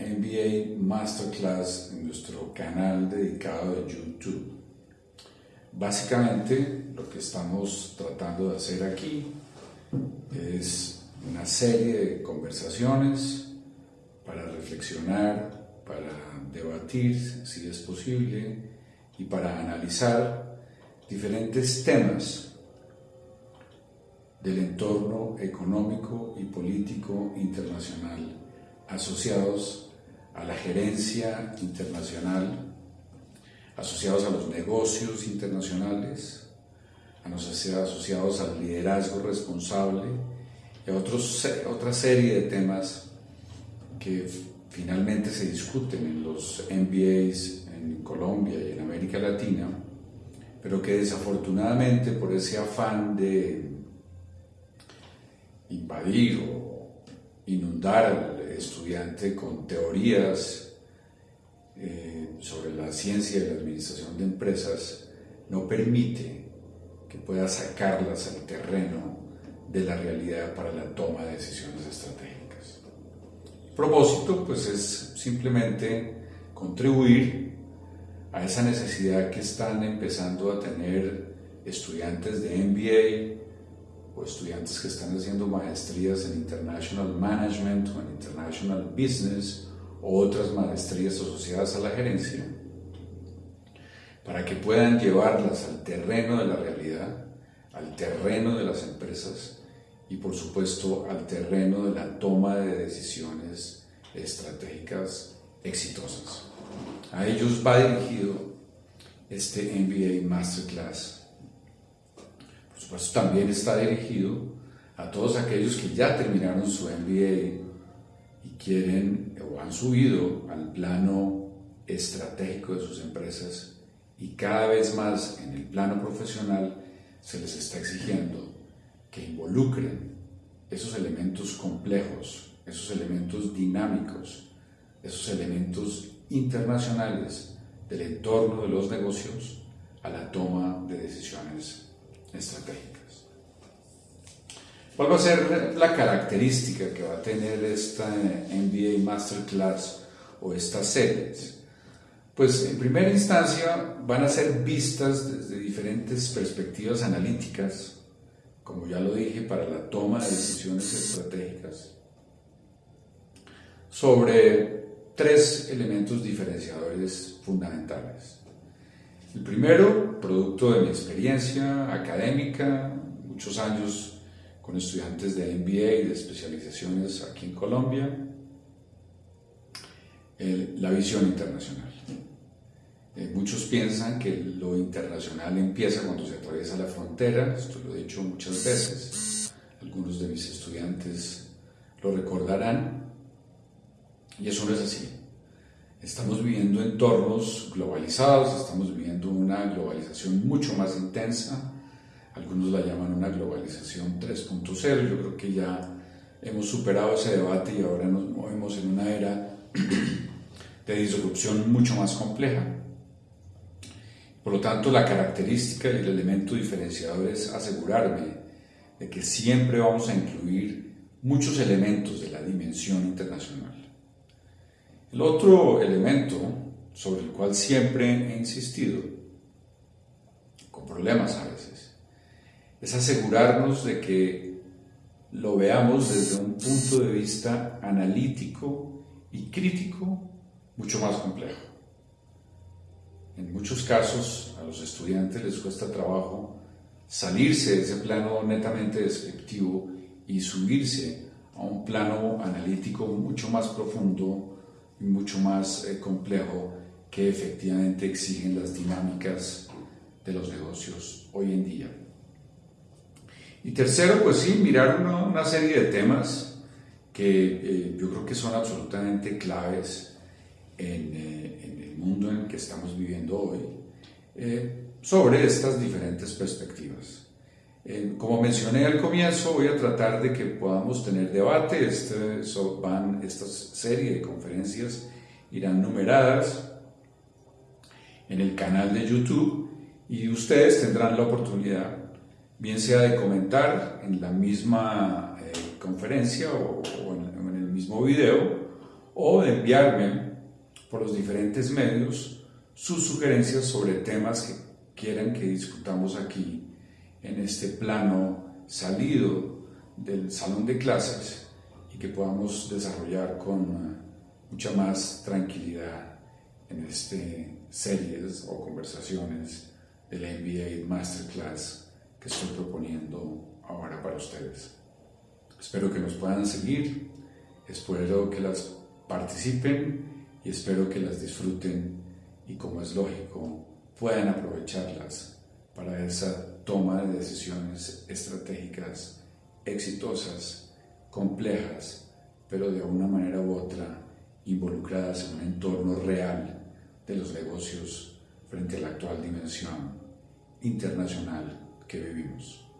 MBA Masterclass en nuestro canal dedicado de YouTube. Básicamente lo que estamos tratando de hacer aquí es una serie de conversaciones para reflexionar, para debatir si es posible y para analizar diferentes temas del entorno económico y político internacional asociados a la gerencia internacional, asociados a los negocios internacionales, asociados al liderazgo responsable y a otros, otra serie de temas que finalmente se discuten en los MBAs en Colombia y en América Latina, pero que desafortunadamente por ese afán de invadir o inundar al estudiante con teorías eh, sobre la ciencia y la administración de empresas no permite que pueda sacarlas al terreno de la realidad para la toma de decisiones estratégicas. El propósito pues es simplemente contribuir a esa necesidad que están empezando a tener estudiantes de MBA, o estudiantes que están haciendo maestrías en International Management o en International Business o otras maestrías asociadas a la gerencia, para que puedan llevarlas al terreno de la realidad, al terreno de las empresas y por supuesto al terreno de la toma de decisiones estratégicas exitosas. A ellos va dirigido este MBA Masterclass pues también está dirigido a todos aquellos que ya terminaron su MBA y quieren o han subido al plano estratégico de sus empresas y cada vez más en el plano profesional se les está exigiendo que involucren esos elementos complejos, esos elementos dinámicos, esos elementos internacionales del entorno de los negocios a la toma de decisiones estratégicas. ¿Cuál va a ser la característica que va a tener esta MBA Masterclass o estas series? Pues en primera instancia van a ser vistas desde diferentes perspectivas analíticas, como ya lo dije, para la toma de decisiones estratégicas, sobre tres elementos diferenciadores fundamentales. El primero, producto de mi experiencia académica, muchos años con estudiantes de MBA y de especializaciones aquí en Colombia, la visión internacional. Eh, muchos piensan que lo internacional empieza cuando se atraviesa la frontera, esto lo he dicho muchas veces, algunos de mis estudiantes lo recordarán, y eso no es así. Estamos viviendo entornos globalizados, estamos una globalización mucho más intensa, algunos la llaman una globalización 3.0, yo creo que ya hemos superado ese debate y ahora nos movemos en una era de disrupción mucho más compleja. Por lo tanto, la característica y el elemento diferenciador es asegurarme de que siempre vamos a incluir muchos elementos de la dimensión internacional. El otro elemento sobre el cual siempre he insistido, problemas a veces, es asegurarnos de que lo veamos desde un punto de vista analítico y crítico mucho más complejo. En muchos casos a los estudiantes les cuesta trabajo salirse de ese plano netamente descriptivo y subirse a un plano analítico mucho más profundo mucho más eh, complejo que efectivamente exigen las dinámicas de los negocios hoy en día. Y tercero, pues sí, mirar una, serie de temas que eh, yo creo que son absolutamente claves en, eh, en, el mundo en que estamos viviendo hoy, sobre estas diferentes perspectivas. como mencioné al comienzo, voy a tratar de que podamos tener debate. Este, van, esta serie de conferencias irán numeradas en el canal de YouTube y ustedes tendrán la oportunidad, bien sea de comentar en la misma eh, conferencia o, en, el mismo video, o de enviarme por los diferentes medios sus sugerencias sobre temas que quieran que discutamos aquí en este plano salido del salón de clases y que podamos desarrollar con mucha más tranquilidad en este series o conversaciones del MBA Masterclass que estoy proponiendo ahora para ustedes. Espero que nos puedan seguir, espero que las participen y espero que las disfruten y como es lógico puedan aprovecharlas para esa toma de decisiones estratégicas exitosas, complejas, pero de una manera u otra involucradas en un entorno real de los negocios frente a la actual dimensión internacional que vivimos.